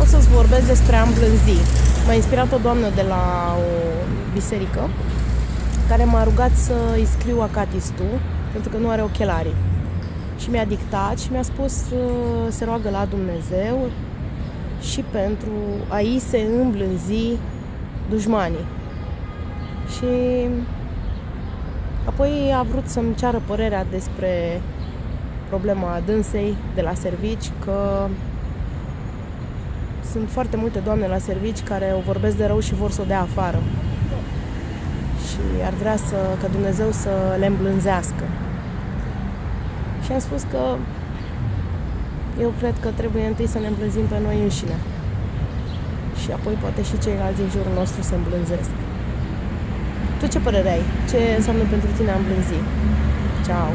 să-ți vorbesc despre a îmblânzi. M-a inspirat o doamnă de la o biserică care m-a rugat să îi scriu acatistul pentru că nu are ochelari. Și mi-a dictat și mi-a spus să se roagă la Dumnezeu și pentru a-i se îmblânzi dușmanii. Și apoi a vrut să-mi ceară părerea despre problema dânsei de la servici, că sunt foarte multe doamne la servici care o vorbesc de rău și vor să o dea afară. Și ar vrea să, ca Dumnezeu să le îmblânzească. Și am spus că eu cred că trebuie întâi să ne îmblânzim pe noi înșine. Și apoi poate și ceilalți din jurul nostru se îmblânzesc. Tu ce părere ai? Ce înseamnă pentru tine a îmblânzi? Ciao!